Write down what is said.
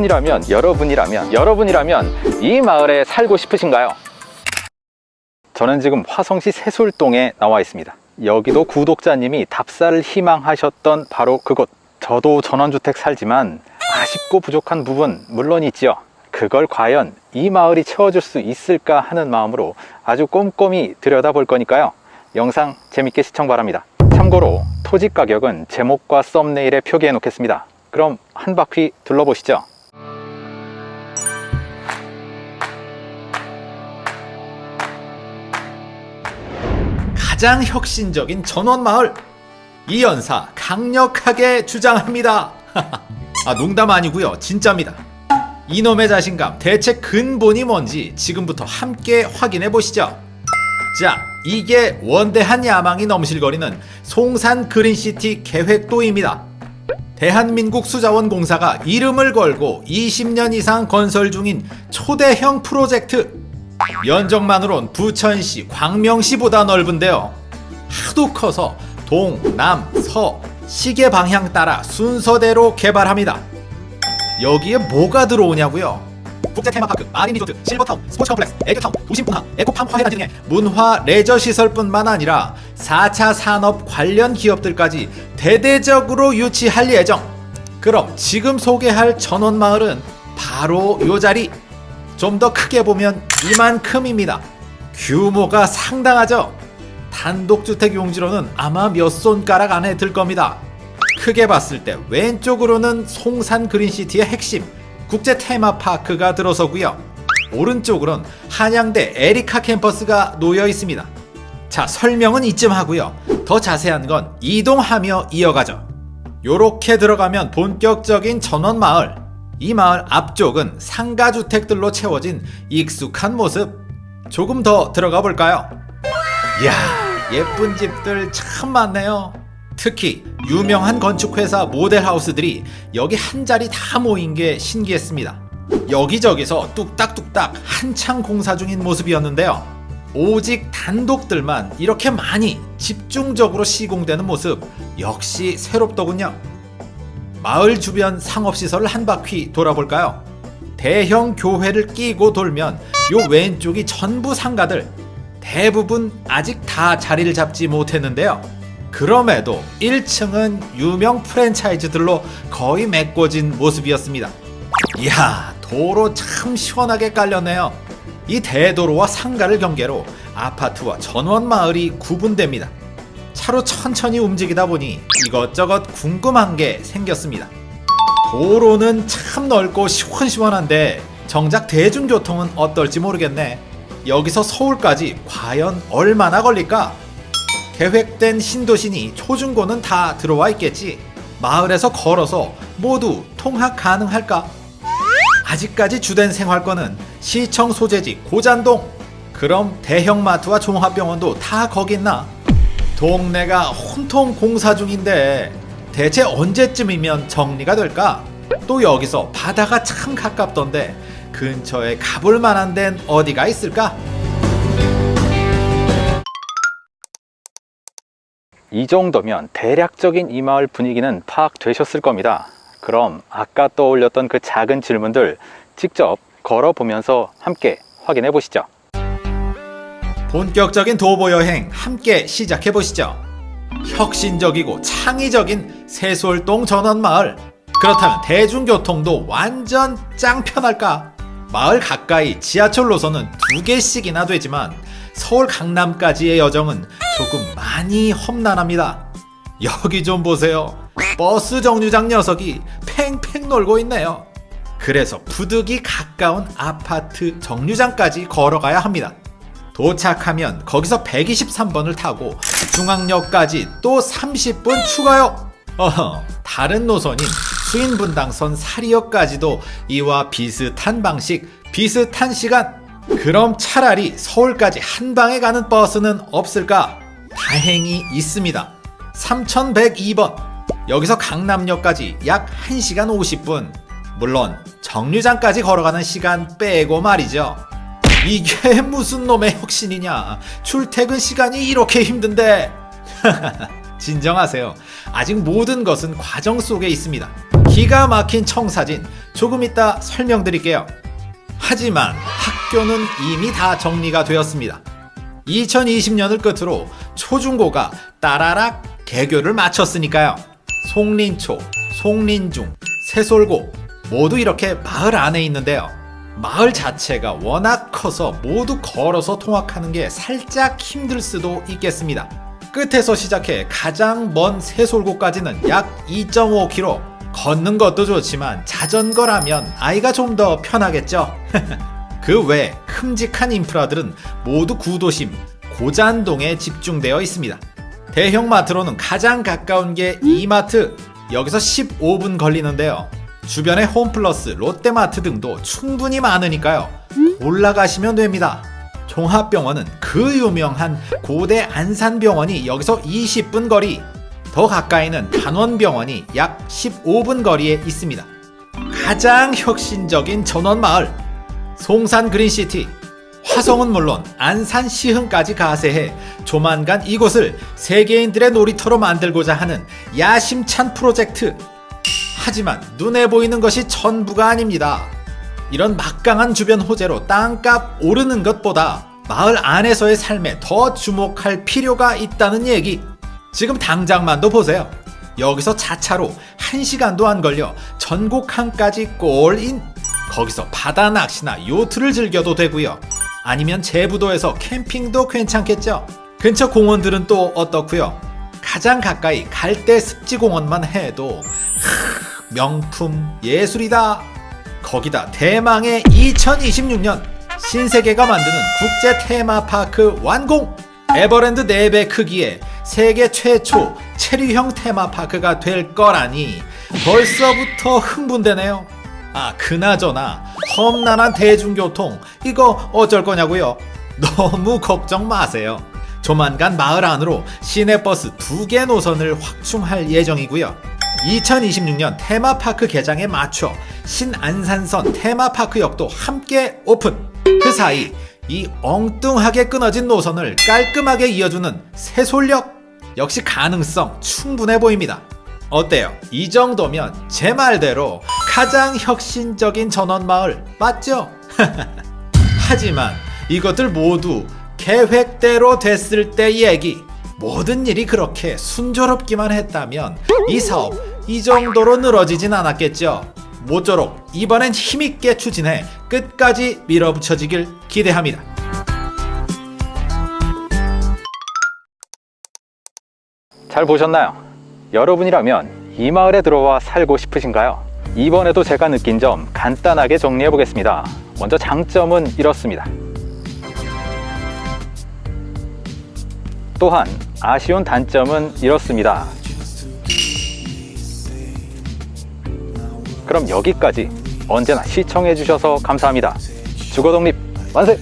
여러분이라면 여러분이라면 여러분이라면 이 마을에 살고 싶으신가요? 저는 지금 화성시 새솔동에 나와 있습니다. 여기도 구독자님이 답사를 희망하셨던 바로 그곳. 저도 전원주택 살지만 아쉽고 부족한 부분 물론 있지요. 그걸 과연 이 마을이 채워줄 수 있을까 하는 마음으로 아주 꼼꼼히 들여다볼 거니까요. 영상 재밌게 시청 바랍니다. 참고로 토지 가격은 제목과 썸네일에 표기해 놓겠습니다. 그럼 한 바퀴 둘러보시죠 가장 혁신적인 전원마을. 이 연사 강력하게 주장합니다. 아 농담 아니고요. 진짜입니다. 이놈의 자신감 대체 근본이 뭔지 지금부터 함께 확인해 보시죠. 자 이게 원대한 야망이 넘실거리는 송산 그린시티 계획도입니다. 대한민국 수자원공사가 이름을 걸고 20년 이상 건설 중인 초대형 프로젝트 면적만으론 부천시, 광명시보다 넓은데요. 하도 커서 동, 남, 서, 시계 방향 따라 순서대로 개발합니다. 여기에 뭐가 들어오냐고요? 국제 테마파크, marine 리조트, 실버타운, 스포츠 complex, edu town, 도심문화, eco farm 화훼단지 등의 문화 레저 시설뿐만 아니라 4차 산업 관련 기업들까지 대대적으로 유치할 예정. 그럼 지금 소개할 전원마을은 바로 요 자리 좀 더 크게 보면 이만큼입니다. 규모가 상당하죠? 단독주택 용지로는 아마 몇 손가락 안에 들 겁니다. 크게 봤을 때 왼쪽으로는 송산 그린시티의 핵심 국제 테마파크가 들어서고요. 오른쪽으로는 한양대 에리카 캠퍼스가 놓여 있습니다. 자 설명은 이쯤 하고요. 더 자세한 건 이동하며 이어가죠. 요렇게 들어가면 본격적인 전원마을 이 마을 앞쪽은 상가주택들로 채워진 익숙한 모습. 조금 더 들어가 볼까요? 이야 예쁜 집들 참 많네요. 특히 유명한 건축회사 모델하우스들이 여기 한 자리 다 모인 게 신기했습니다. 여기저기서 뚝딱뚝딱 한창 공사 중인 모습이었는데요. 오직 단독들만 이렇게 많이 집중적으로 시공되는 모습 역시 새롭더군요 마을 주변 상업시설을 한 바퀴 돌아볼까요? 대형 교회를 끼고 돌면 요 왼쪽이 전부 상가들 대부분 아직 다 자리를 잡지 못했는데요. 그럼에도 1층은 유명 프랜차이즈들로 거의 메꿔진 모습이었습니다. 이야 도로 참 시원하게 깔렸네요. 이 대도로와 상가를 경계로 아파트와 전원마을이 구분됩니다. 차로 천천히 움직이다 보니 이것저것 궁금한 게 생겼습니다. 도로는 참 넓고 시원시원한데 정작 대중교통은 어떨지 모르겠네. 여기서 서울까지 과연 얼마나 걸릴까? 계획된 신도시니 초중고는 다 들어와 있겠지. 마을에서 걸어서 모두 통학 가능할까? 아직까지 주된 생활권은 시청 소재지 고잔동. 그럼 대형마트와 종합병원도 다 거기 있나? 동네가 혼통 공사 중인데 대체 언제쯤이면 정리가 될까? 또 여기서 바다가 참 가깝던데 근처에 가볼 만한 데는 어디가 있을까? 이 정도면 대략적인 이 마을 분위기는 파악되셨을 겁니다 그럼 아까 떠올렸던 그 작은 질문들 직접 걸어보면서 함께 확인해 보시죠 본격적인 도보 여행 함께 시작해 보시죠. 혁신적이고 창의적인 세솔동 전원마을. 그렇다면 대중교통도 완전 짱 편할까? 마을 가까이 지하철 노선은 두 개씩이나 되지만 서울 강남까지의 여정은 조금 많이 험난합니다. 여기 좀 보세요. 버스 정류장 녀석이 팽팽 놀고 있네요. 그래서 부득이 가까운 아파트 정류장까지 걸어가야 합니다. 도착하면 거기서 123번을 타고 중앙역까지 또 30분 추가요. 어허, 다른 노선인 수인분당선 사리역까지도 이와 비슷한 방식, 비슷한 시간. 그럼 차라리 서울까지 한 방에 가는 버스는 없을까? 다행히 있습니다. 3102번. 여기서 강남역까지 약 1시간 50분. 물론 정류장까지 걸어가는 시간 빼고 말이죠. 이게 무슨 놈의 혁신이냐 출퇴근 시간이 이렇게 힘든데 진정하세요 아직 모든 것은 과정 속에 있습니다 기가 막힌 청사진 조금 이따 설명드릴게요. 하지만 학교는 이미 다 정리가 되었습니다. 2020년을 끝으로 초중고가 따라락 개교를 마쳤으니까요. 송린초, 송린중, 새솔고 모두 이렇게 마을 안에 있는데요. 마을 자체가 워낙 커서 모두 걸어서 통학하는 게 살짝 힘들 수도 있겠습니다. 끝에서 시작해 가장 먼 새솔고까지는 약 2.5km. 걷는 것도 좋지만 자전거라면 아이가 좀 더 편하겠죠. 그 외 큼직한 인프라들은 모두 구도심 고잔동에 집중되어 있습니다. 대형 마트로는 가장 가까운 게 이마트 여기서 15분 걸리는데요. 주변에 홈플러스, 롯데마트 등도 충분히 많으니까요. 올라가시면 됩니다. 종합병원은 그 유명한 고대 안산병원이 여기서 20분 거리, 더 가까이는 단원병원이 약 15분 거리에 있습니다. 가장 혁신적인 전원마을, 송산 그린시티, 화성은 물론 안산 시흥까지 가세해 조만간 이곳을 세계인들의 놀이터로 만들고자 하는 야심찬 프로젝트. 하지만 눈에 보이는 것이 전부가 아닙니다. 이런 막강한 주변 호재로 땅값 오르는 것보다 마을 안에서의 삶에 더 주목할 필요가 있다는 얘기. 지금 당장만도 보세요. 여기서 자차로 1시간도 안 걸려 전곡항까지 골인. 거기서 바다 낚시나 요트를 즐겨도 되고요. 아니면 제부도에서 캠핑도 괜찮겠죠. 근처 공원들은 또 어떻고요? 가장 가까이 갈대 습지공원만 해도 하, 명품 예술이다. 거기다 대망의 2026년 신세계가 만드는 국제 테마파크 완공! 에버랜드 4배 크기의 세계 최초 체류형 테마파크가 될 거라니 벌써부터 흥분되네요. 아, 그나저나 험난한 대중교통 이거 어쩔 거냐고요? 너무 걱정 마세요. 조만간 마을 안으로 시내버스 두 개 노선을 확충할 예정이고요. 2026년 테마파크 개장에 맞춰 신안산선 테마파크역도 함께 오픈. 그 사이 이 엉뚱하게 끊어진 노선을 깔끔하게 이어주는 새솔역 역시 가능성 충분해 보입니다. 어때요? 이 정도면 제 말대로 가장 혁신적인 전원마을 맞죠? 하지만 이것들 모두 계획대로 됐을 때 얘기. 모든 일이 그렇게 순조롭기만 했다면 이 사업 이 정도로 늘어지진 않았겠죠. 모쪼록 이번엔 힘있게 추진해 끝까지 밀어붙여지길 기대합니다. 잘 보셨나요? 여러분이라면 이 마을에 들어와 살고 싶으신가요? 이번에도 제가 느낀 점 간단하게 정리해 보겠습니다. 먼저 장점은 이렇습니다. 또한 아쉬운 단점은 이렇습니다. 그럼 여기까지 언제나 시청해 주셔서 감사합니다. 주거 독립 만세!